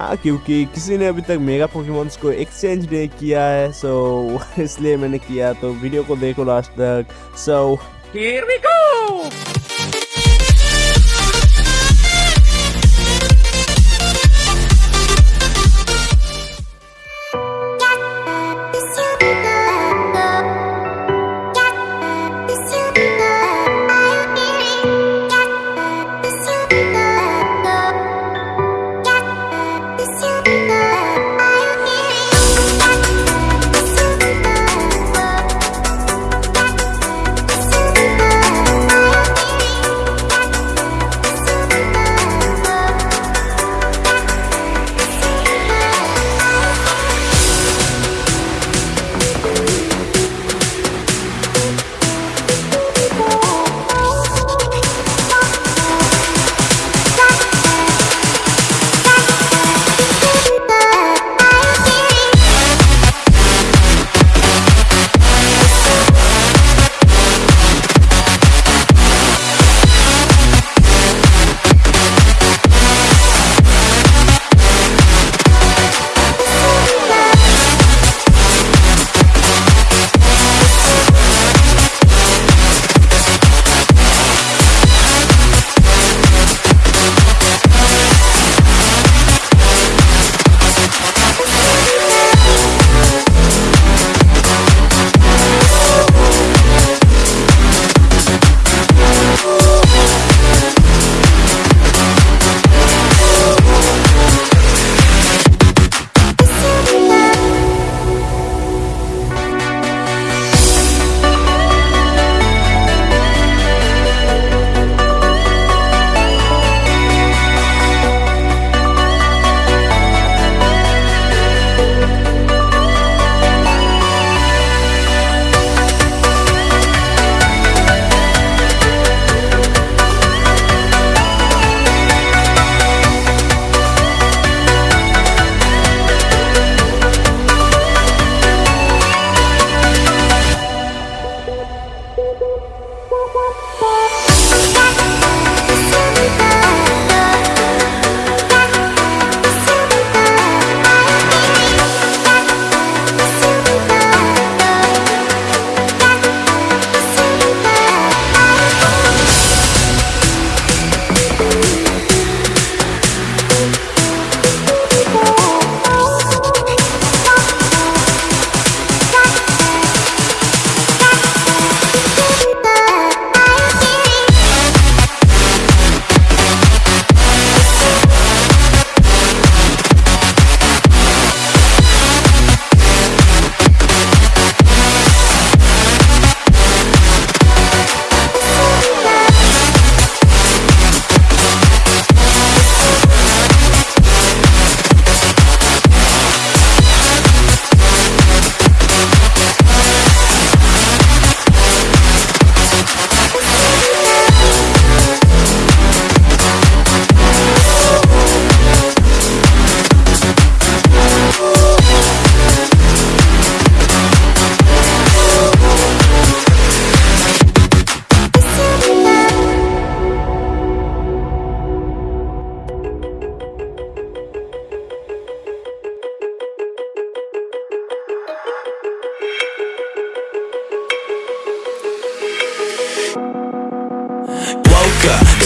हाँ क्योंकि किसी ने अभी तक मेगा पोकेमोन्स को एक्सचेंज नहीं किया है सो इसलिए मैंने किया तो वीडियो को देखो लास्ट तक सो Here we go!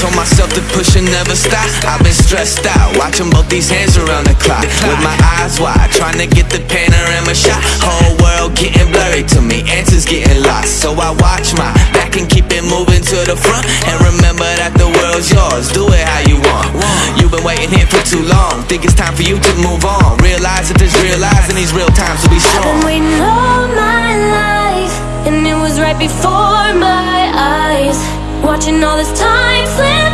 Told myself to push and never stop. I've been stressed out Watching both these hands around the clock. With my eyes wide Trying to get the panorama shot. Whole world getting blurry to me Answers getting lost. So I watch my back and keep it moving to the front. And remember that the world's yours Do it how you want. You've been waiting here for too long Think it's time for you to move on. Realize that there's real lies in these real times to be strong I've been waiting all my life And it was right before my eyes Watching all this time slip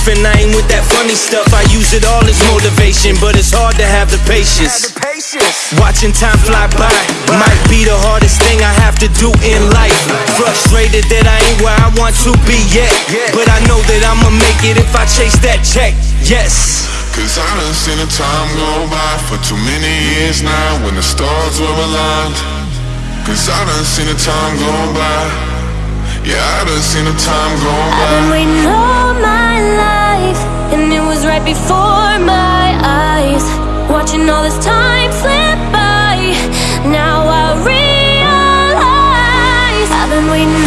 rough and I ain't with that funny stuff. I use it all as motivation, but it's hard to have the patience. Watching time fly by might be the hardest thing I have to do in life. Frustrated that I ain't where I want to be yet. But I know that I'ma make it if I chase that check. Yes. Cause I done seen the time go by for too many years now when the stars were aligned. Cause I done seen the time go by. Yeah, I done seen the time go I've been by before my eyes Watching all this time slip by. Now I realize I've been waiting